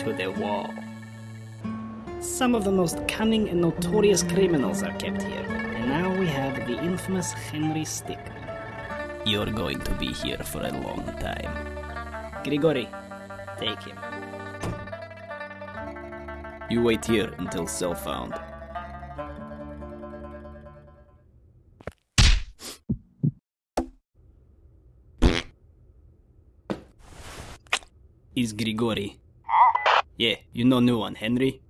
to the wall. Some of the most cunning and notorious criminals are kept here, and now we have the infamous Henry Stickmin. You're going to be here for a long time. Grigori, take him. You wait here until cell found. Is Grigori. Yeah, you know new one, Henry?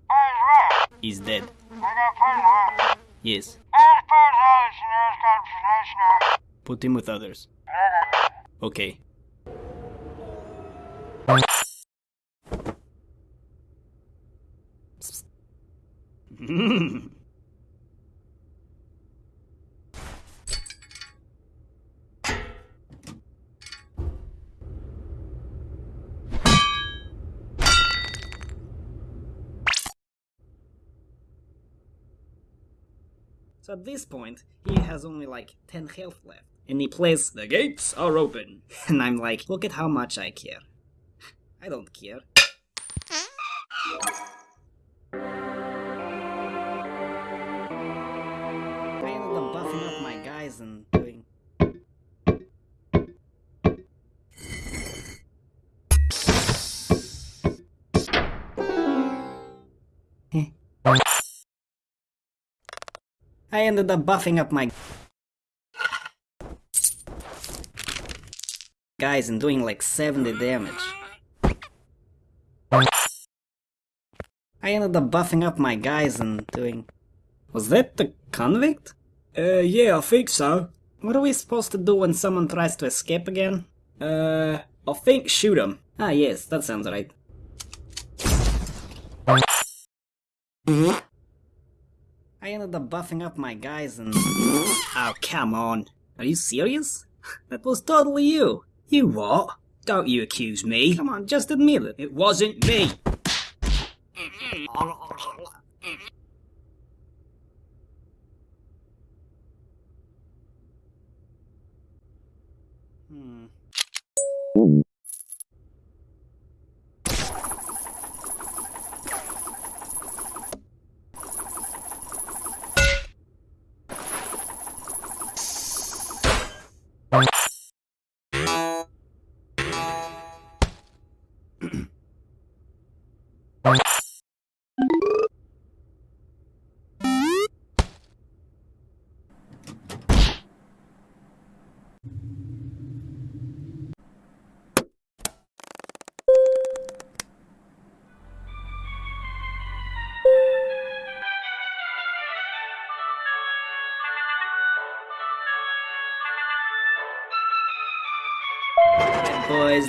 He's dead. Yes. Put him with others. Okay. Hmm. So at this point, he has only like 10 health left. And he plays, The gates are open. And I'm like, Look at how much I care. I don't care. I ended up buffing up my guys and doing like 70 damage. I ended up buffing up my guys and doing... Was that the convict? Uh, yeah, I think so. What are we supposed to do when someone tries to escape again? Uh, I think shoot him. Ah yes, that sounds right. I ended up buffing up my guys and... Oh, come on. Are you serious? That was totally you. You what? Don't you accuse me. Come on, just admit it. It wasn't me.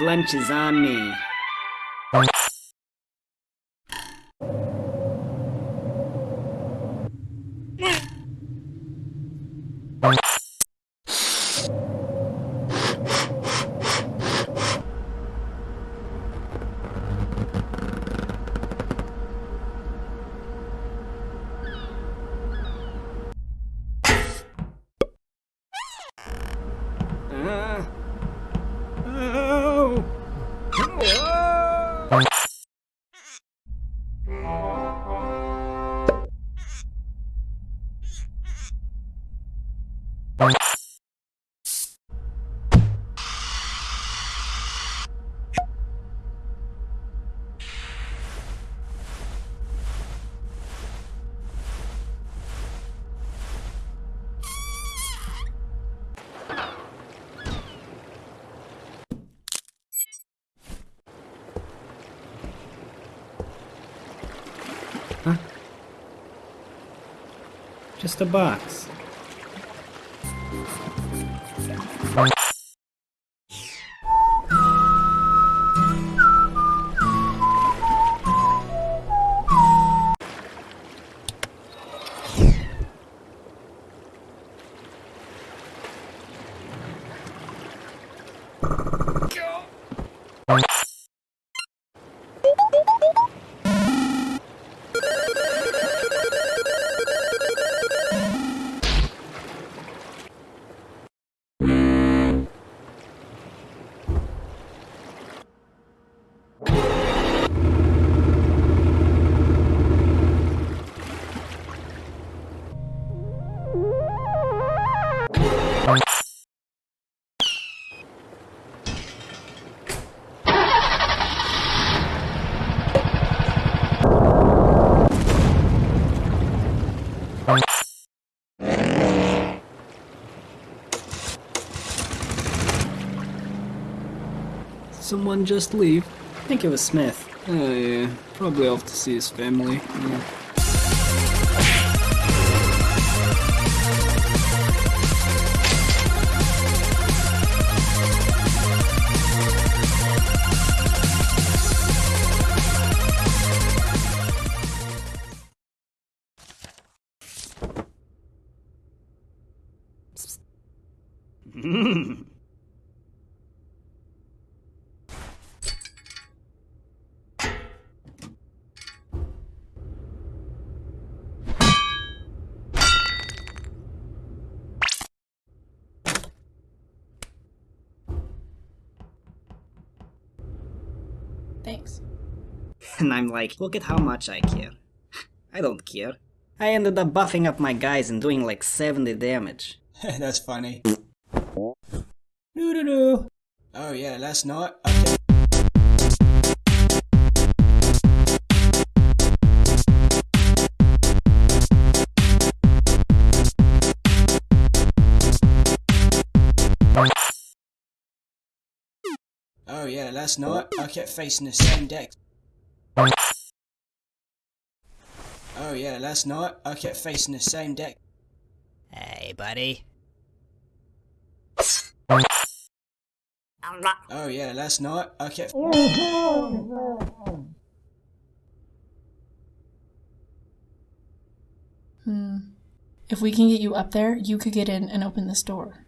Lunch is on me. Just a box. Someone just leave? I think it was Smith. Oh yeah, probably off to see his family. Yeah. Thanks. And I'm like, look at how much I care. I don't care. I ended up buffing up my guys and doing like 70 damage. That's funny. Doo doo doo. Oh yeah, last night. Oh yeah, last night I kept facing the same deck. Oh yeah, last night I kept facing the same deck. Hey, buddy. Oh yeah, last night I kept. Hmm. If we can get you up there, you could get in and open this door.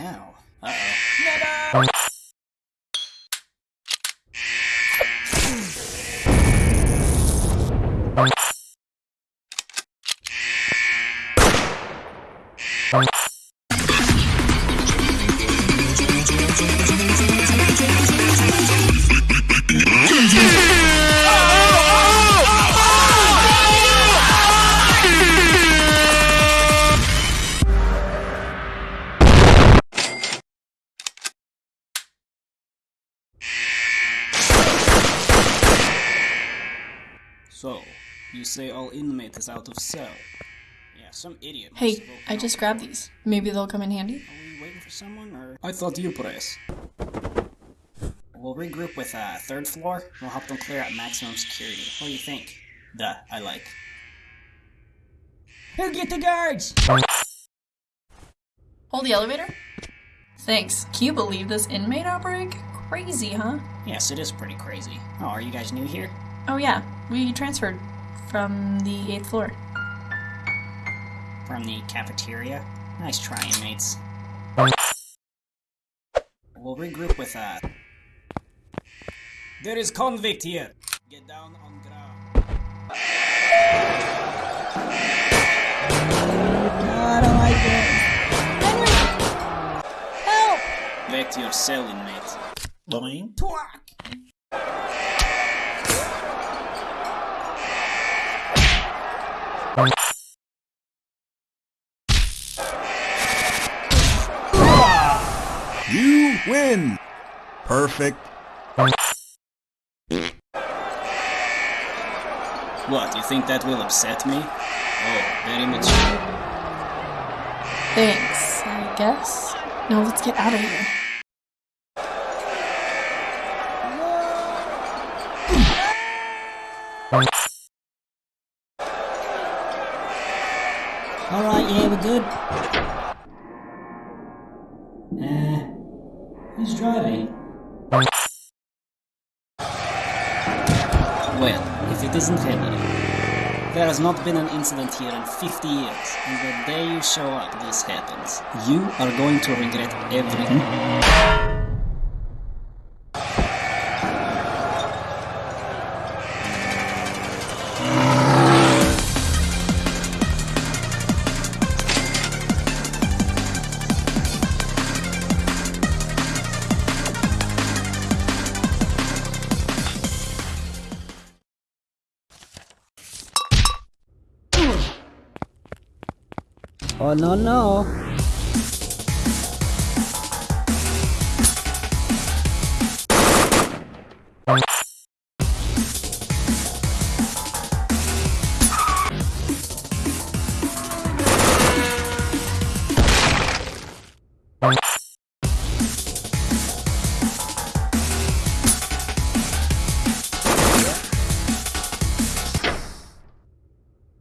Ow. Uh-oh. So, you say all inmate is out of cell? Yeah, some idiot. Hey, I just grabbed these. Maybe they'll come in handy. Are we waiting for someone, or...? I thought you press. We'll regroup with uh, third floor. We'll help them clear out maximum security. What do you think? Duh, I like. Who get the guards? Hold the elevator. Thanks. Can you believe this inmate outbreak? Crazy, huh? Yes, it is pretty crazy. Oh, are you guys new here? Oh yeah, we transferred from the 8th floor. From the cafeteria? Nice try, inmates. We'll regroup with, uh... There is convict here! Get down on ground. I don't like it. Back to your cell, inmate. Boing. Twack! You win. Perfect. What, you think that will upset me? Oh, very mature. Thanks, I guess. Now let's get out of here. Alright, yeah, we're good. Driving? Well, if it isn't Henry. There has not been an incident here in 50 years, and the day you show up, this happens. You are going to regret everything. Oh no no.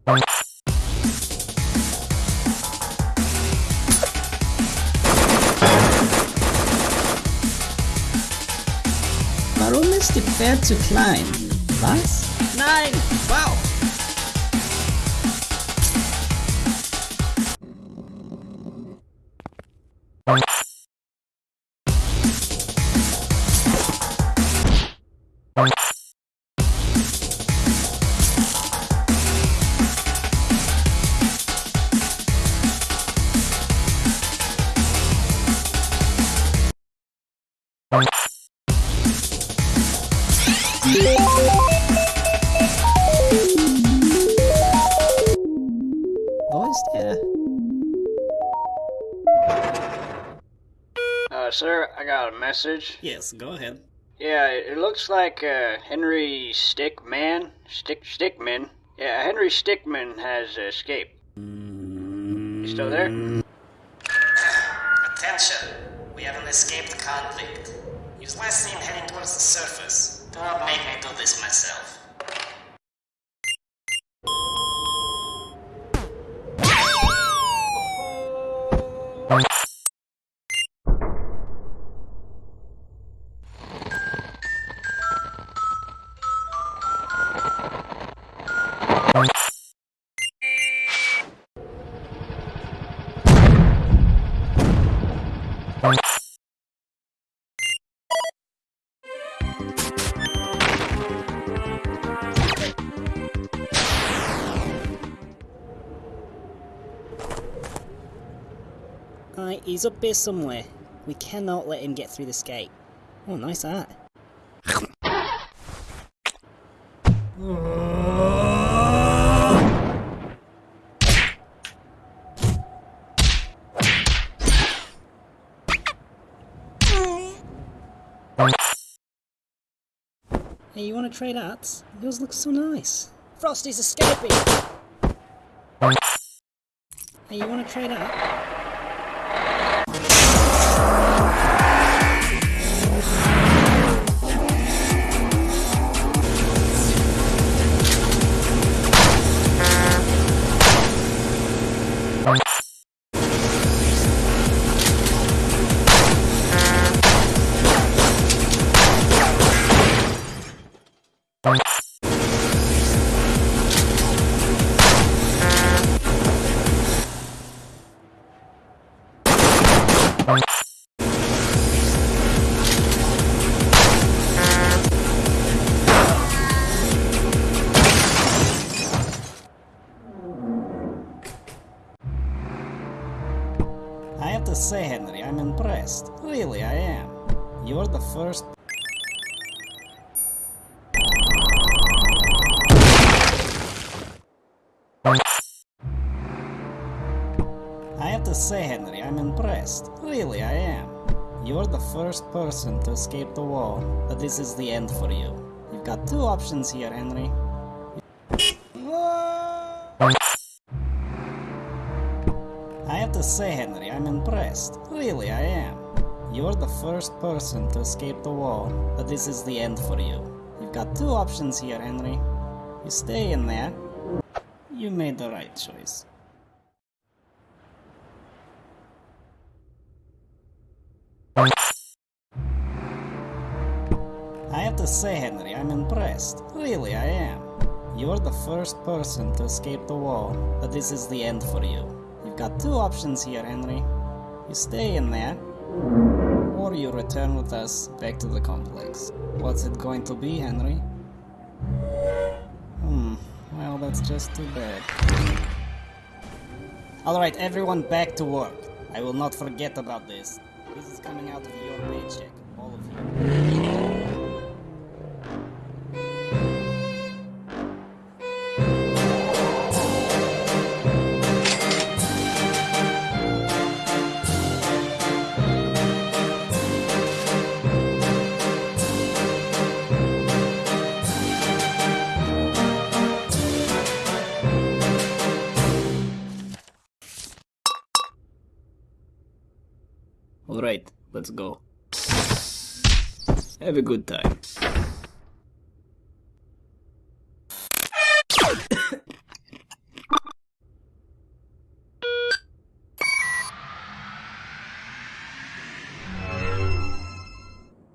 Warum Pferd zu klein? Was? Nein! Wo ist er? Uh, sir, I got a message. Yes, go ahead. Yeah, it, it looks like uh, Henry Stickmin, Stick Stickmin. Yeah, Henry Stickmin has escaped. You still there? Attention! We have an escaped convict. He was last seen heading towards the surface. Do not make me do this myself. He's up here somewhere. We cannot let him get through this gate. Oh, nice art. Hey, you wanna trade arts? Yours looks so nice. Frosty's escaping! Hey, you wanna trade art? I have to say, Henry, I'm impressed. Really, I am. You're the first. Say, Henry, I'm impressed. Really, I am. You're the first person to escape the wall, but this is the end for you. You've got two options here, Henry. I have to say, Henry, I'm impressed. Really, I am. You're the first person to escape the wall, but this is the end for you. You've got two options here, Henry. You stay in there. You made the right choice. To say, Henry, I'm impressed. Really, I am. You're the first person to escape the wall, but this is the end for you. You've got two options here, Henry. You stay in there, or you return with us back to the complex. What's it going to be, Henry? Hmm, well, that's just too bad. Alright, everyone back to work. I will not forget about this. This is coming out of your paycheck, all of you. Let's go. Have a good time.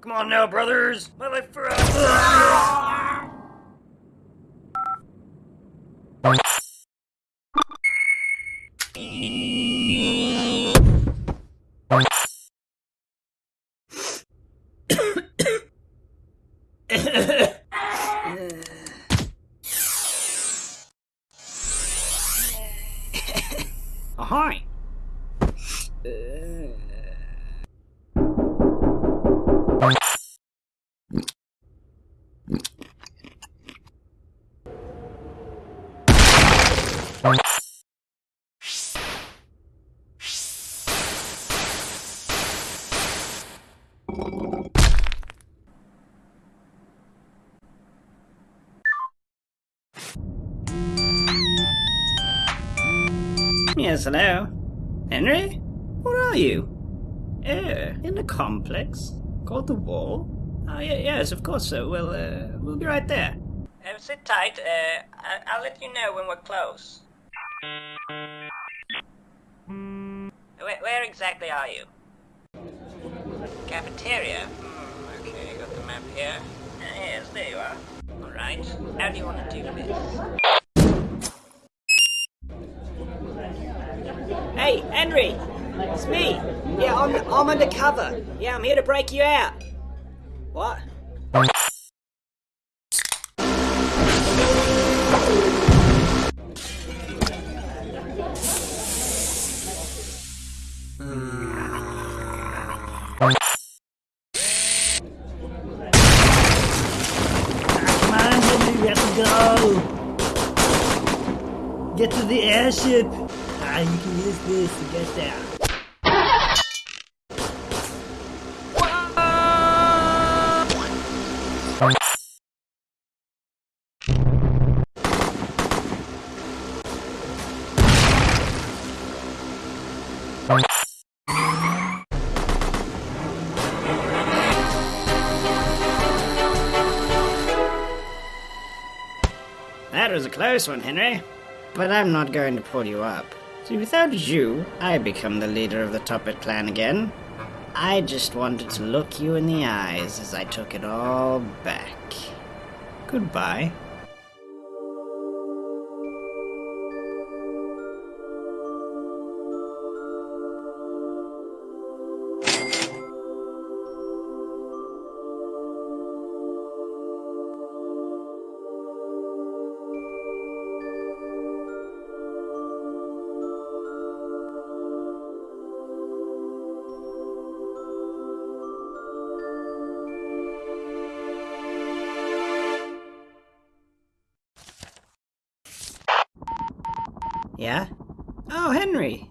Come on now, brothers. My life for! Yes, hello. Henry? Where are you? Uh, in the complex? Called the wall? Oh, yeah, yes, of course so. Well, uh, we'll be right there. Uh, sit tight. Uh, I- I'll let you know when we're close. Where, where exactly are you? Cafeteria? Hmm, okay, got the map here. Uh, yes, there you are. Alright, how do you want to do this? Hey, Henry! It's me! Yeah, I'm, I'm undercover. Yeah, I'm here to break you out. What? Come we have to go! Get to the airship! Ah, you can use this to get there. Close one, Henry. But I'm not going to pull you up. See, without you, I become the leader of the Toppat clan again. I just wanted to look you in the eyes as I took it all back. Goodbye. Yeah? Oh, Henry!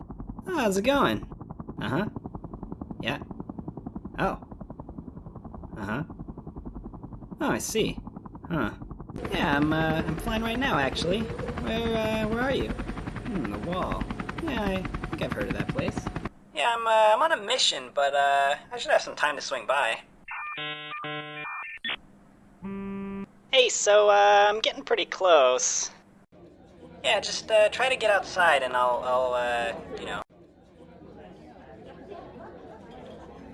Oh, how's it going? Uh huh. Yeah. Oh. Uh huh. Oh, I see. Huh. Yeah, I'm, uh, I'm flying right now, actually. Where, uh, where are you? Hmm, the wall. Yeah, I think I've heard of that place. Yeah, I'm, uh, I'm on a mission, but, uh, I should have some time to swing by. Hey, so, uh, I'm getting pretty close. Yeah, just uh, try to get outside and I'll, I'll, uh, you know.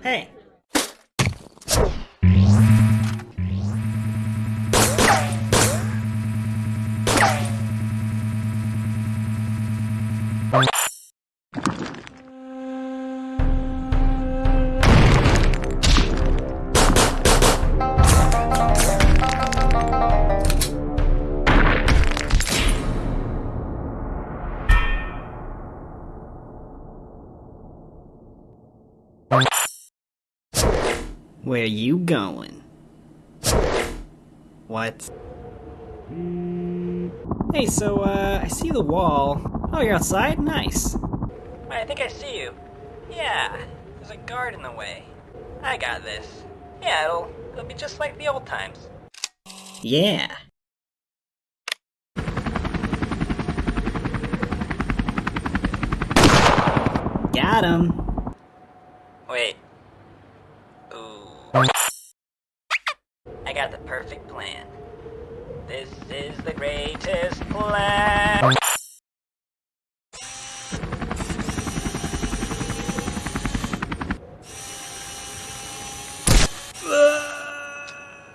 Hey. Where you going? What? Hey, so, uh, I see the wall. Oh, you're outside? Nice. I think I see you. Yeah, there's a guard in the way. I got this. Yeah, it'll, it'll be just like the old times. Yeah. Got him. Wait, I got the perfect plan. This is the greatest plan.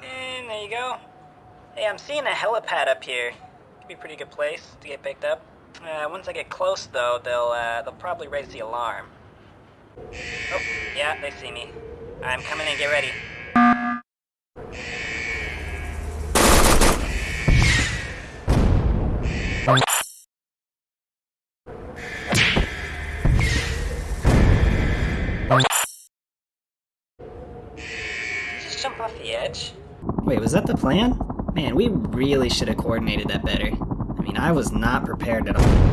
And there you go. Hey, I'm seeing a helipad up here. Could be a pretty good place to get picked up. Uh, once I get close, though, they'll uh, they'll probably raise the alarm. Oh, yeah, they see me. I'm coming in. Get ready. Just jump off the edge? Wait, was that the plan? Man, we really should have coordinated that better. I mean, I was not prepared at all.